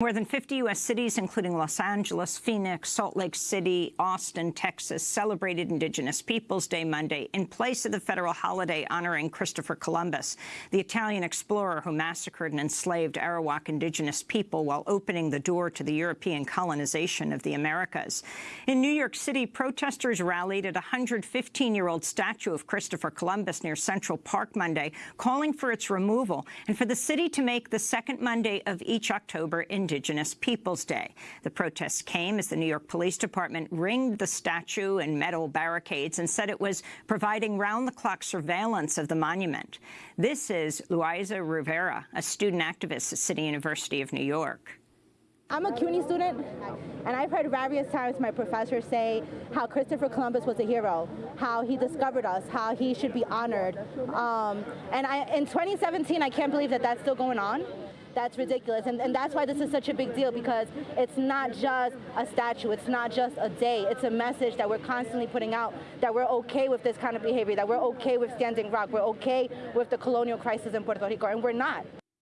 More than 50 U.S. cities, including Los Angeles, Phoenix, Salt Lake City, Austin, Texas, celebrated Indigenous Peoples Day Monday in place of the federal holiday honoring Christopher Columbus, the Italian explorer who massacred and enslaved Arawak indigenous people while opening the door to the European colonization of the Americas. In New York City, protesters rallied at a 115-year-old statue of Christopher Columbus near Central Park Monday, calling for its removal and for the city to make the second Monday of each October in Indigenous Peoples Day. The protests came as the New York Police Department ringed the statue and metal barricades and said it was providing round-the-clock surveillance of the monument. This is Luisa Rivera, a student activist at City University of New York. I'm a CUNY student, and I've heard various times my professors say how Christopher Columbus was a hero, how he discovered us, how he should be honored. Um, and I, in 2017, I can't believe that that's still going on. That's ridiculous. And, and that's why this is such a big deal because it's not just a statue, it's not just a day, it's a message that we're constantly putting out that we're okay with this kind of behavior, that we're okay with Standing Rock, we're okay with the colonial crisis in Puerto Rico, and we're not.